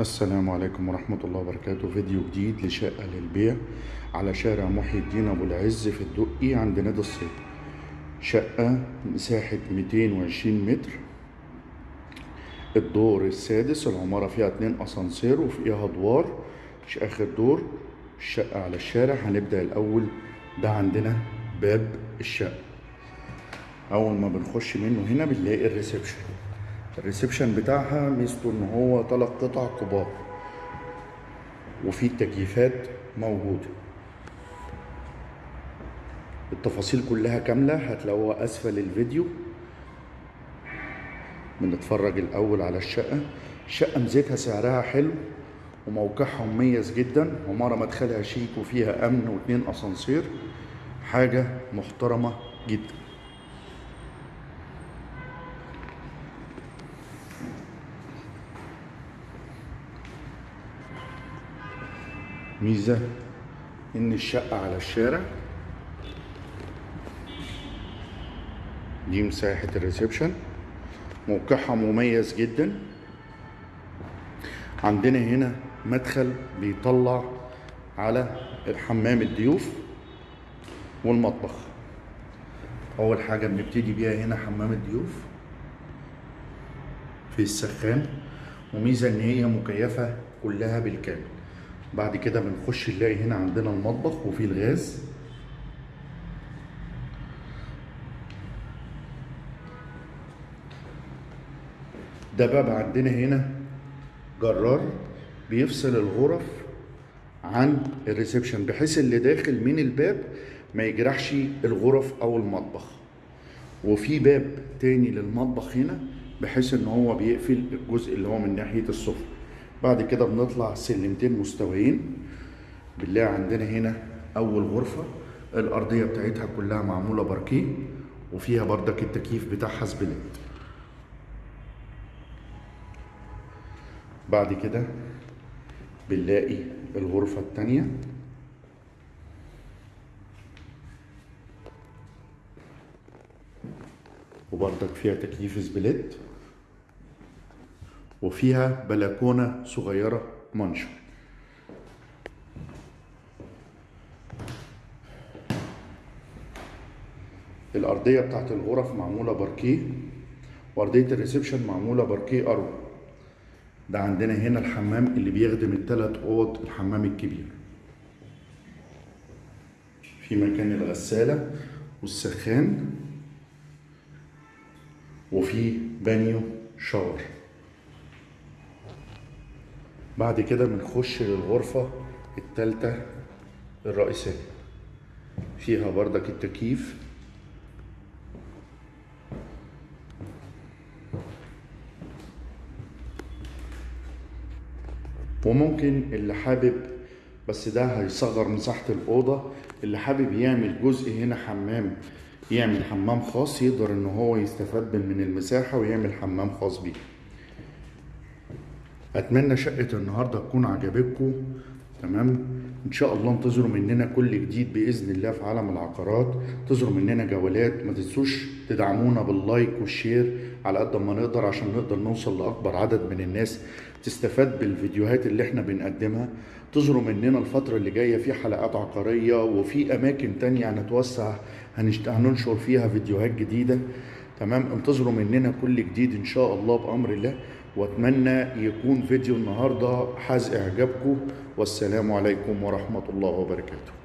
السلام عليكم ورحمة الله وبركاته. فيديو جديد لشقة للبيع على شارع محي الدين أبو العز في الدقي عند نادي الصيد. شقة مساحة 220 متر. الدور السادس العمارة فيها اتنين أسانسير وفيها أدوار. مش آخر دور. الشقة على الشارع. هنبدأ الأول ده عندنا باب الشقة. أول ما بنخش منه هنا بنلاقي الريسبشن. الريسبشن بتاعها ميزته إن هو تلات قطع كبار. وفي تكييفات موجودة. التفاصيل كلها كاملة هتلاقوها أسفل الفيديو. بنتفرج الأول على الشقة. الشقة ميزتها سعرها حلو وموقعها مميز جدا. عمارة مدخلها شيك وفيها أمن واتنين أسانسير. حاجة محترمة جدا. ميزة إن الشقة على الشارع. دي مساحة الريسبشن. موقعها مميز جدا. عندنا هنا مدخل بيطلع على الحمام الضيوف والمطبخ. أول حاجة بنبتدي بيها هنا حمام الضيوف في السخان. وميزة إن هي مكيفة كلها بالكامل. بعد كده بنخش نلاقي هنا عندنا المطبخ وفيه الغاز. ده باب عندنا هنا جرار بيفصل الغرف عن ال reception بحيث اللي داخل من الباب ما يجرحش الغرف أو المطبخ. وفي باب تاني للمطبخ هنا بحيث إن هو بيقفل الجزء اللي هو من ناحية السفرة. بعد كده بنطلع سلمتين مستويين. بنلاقي عندنا هنا أول غرفة الأرضية بتاعتها كلها معمولة باركيه وفيها بردك التكييف بتاعها split بعد كده بنلاقي الغرفة التانية. وبردك فيها تكييف سبليت. وفيها بلكونة صغيرة منشر الأرضية بتاعت الغرف معمولة باركيه وأرضية ال reception معمولة باركيه أروع. ده عندنا هنا الحمام اللي بيخدم التلات أوض الحمام الكبير. في مكان الغسالة والسخان وفي بانيو shower بعد كده بنخش للغرفة التالتة الرئيسية. فيها بردك التكييف. وممكن اللي حابب بس ده هيصغر مساحة الأوضة اللي حابب يعمل جزء هنا حمام يعمل حمام خاص يقدر إن هو يستفاد من المساحة ويعمل حمام خاص بيه. أتمنى شقة النهارده تكون عجبتكم تمام؟ إن شاء الله انتظروا مننا كل جديد بإذن الله في عالم العقارات. انتظروا مننا جولات ما تنسوش تدعمونا باللايك والشير على قد ما نقدر عشان نقدر نوصل لأكبر عدد من الناس. تستفاد بالفيديوهات اللي إحنا بنقدمها. انتظروا مننا الفترة اللي جاية في حلقات عقارية وفي أماكن تانية هنتوسع. هننشر فيها فيديوهات جديدة تمام؟ انتظروا مننا كل جديد إن شاء الله بأمر الله. واتمنى يكون فيديو النهارده حاز إعجابكم والسلام عليكم ورحمة الله وبركاته.